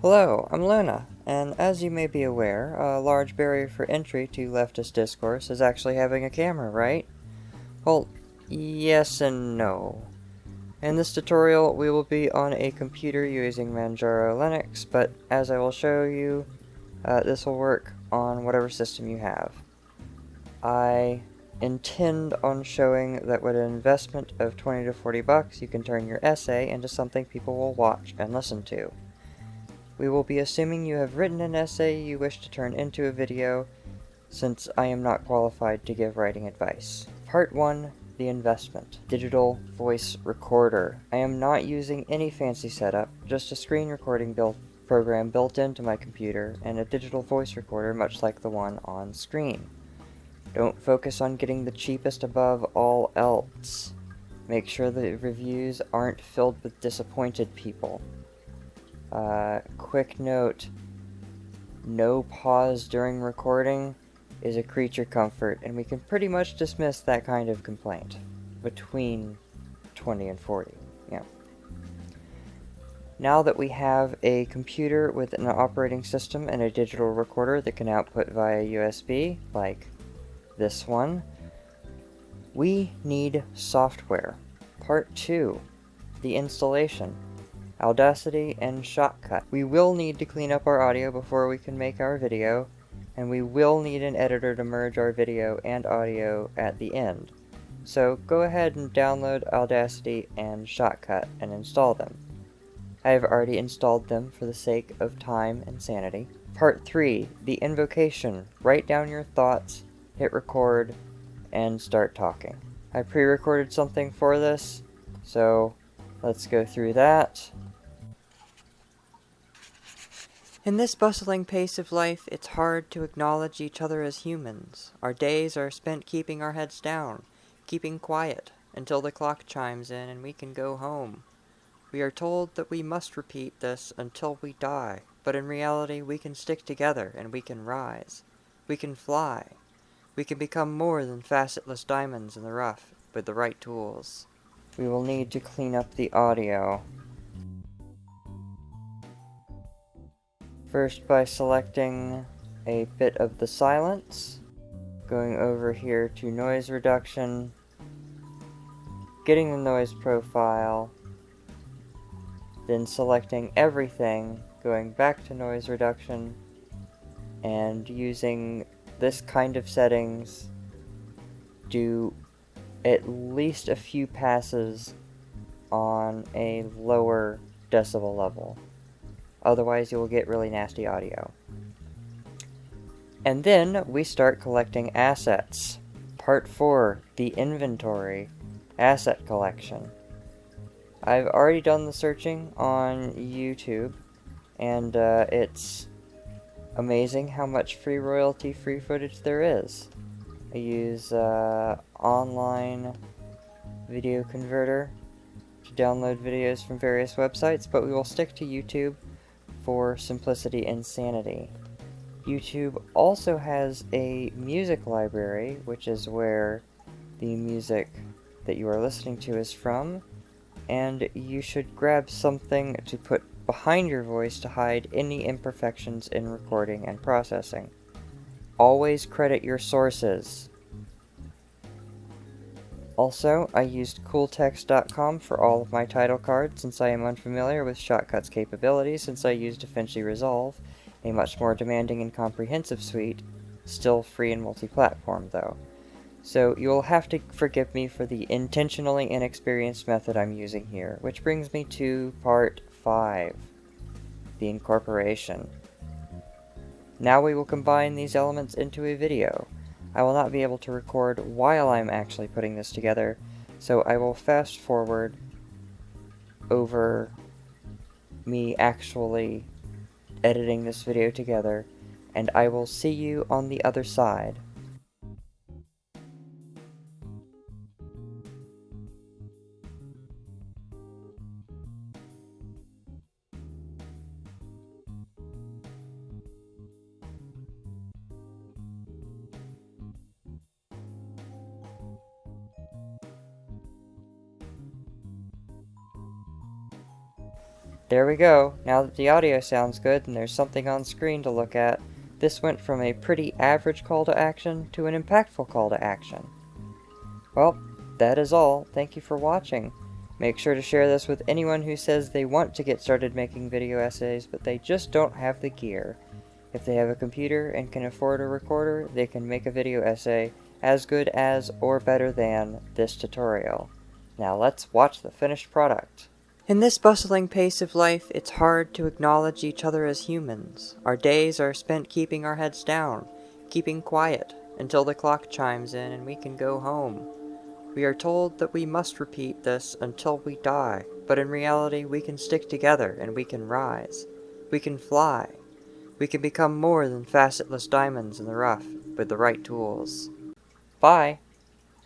Hello, I'm Luna, and as you may be aware, a large barrier for entry to leftist discourse is actually having a camera, right? Well, yes and no. In this tutorial, we will be on a computer using Manjaro Linux, but as I will show you, uh, this will work on whatever system you have. I intend on showing that with an investment of 20 to 40 bucks, you can turn your essay into something people will watch and listen to. We will be assuming you have written an essay you wish to turn into a video, since I am not qualified to give writing advice. Part 1 The Investment Digital Voice Recorder. I am not using any fancy setup, just a screen recording built program built into my computer and a digital voice recorder much like the one on screen. Don't focus on getting the cheapest above all else. Make sure the reviews aren't filled with disappointed people. Uh, quick note, no pause during recording is a creature comfort, and we can pretty much dismiss that kind of complaint between 20 and 40. Yeah. Now that we have a computer with an operating system and a digital recorder that can output via USB, like this one, we need software. Part 2, the installation. Audacity, and Shotcut. We will need to clean up our audio before we can make our video, and we will need an editor to merge our video and audio at the end. So go ahead and download Audacity and Shotcut and install them. I have already installed them for the sake of time and sanity. Part 3, the invocation. Write down your thoughts, hit record, and start talking. I pre-recorded something for this, so let's go through that. In this bustling pace of life, it's hard to acknowledge each other as humans. Our days are spent keeping our heads down, keeping quiet, until the clock chimes in and we can go home. We are told that we must repeat this until we die, but in reality we can stick together and we can rise. We can fly. We can become more than facetless diamonds in the rough with the right tools. We will need to clean up the audio. First by selecting a bit of the silence, going over here to noise reduction, getting the noise profile, then selecting everything, going back to noise reduction, and using this kind of settings. Do at least a few passes on a lower decibel level. Otherwise, you will get really nasty audio. And then we start collecting assets. Part 4, the inventory, asset collection. I've already done the searching on YouTube, and uh, it's amazing how much free royalty free footage there is. I use uh, online video converter to download videos from various websites, but we will stick to YouTube for simplicity and sanity. YouTube also has a music library, which is where the music that you are listening to is from, and you should grab something to put behind your voice to hide any imperfections in recording and processing. Always credit your sources. Also, I used cooltext.com for all of my title cards since I am unfamiliar with Shotcut's capabilities since I used DaVinci Resolve, a much more demanding and comprehensive suite, still free and multi-platform though. So you'll have to forgive me for the intentionally inexperienced method I'm using here, which brings me to part 5, the incorporation. Now we will combine these elements into a video. I will not be able to record while I'm actually putting this together, so I will fast forward over me actually editing this video together, and I will see you on the other side. There we go. Now that the audio sounds good and there's something on screen to look at, this went from a pretty average call to action to an impactful call to action. Well, that is all. Thank you for watching. Make sure to share this with anyone who says they want to get started making video essays, but they just don't have the gear. If they have a computer and can afford a recorder, they can make a video essay as good as or better than this tutorial. Now let's watch the finished product. In this bustling pace of life, it's hard to acknowledge each other as humans. Our days are spent keeping our heads down, keeping quiet, until the clock chimes in and we can go home. We are told that we must repeat this until we die, but in reality we can stick together and we can rise. We can fly. We can become more than facetless diamonds in the rough with the right tools. Bye!